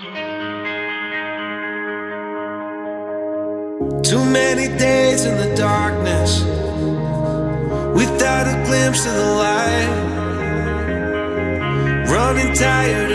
Too many days in the darkness without a glimpse of the light. Running tired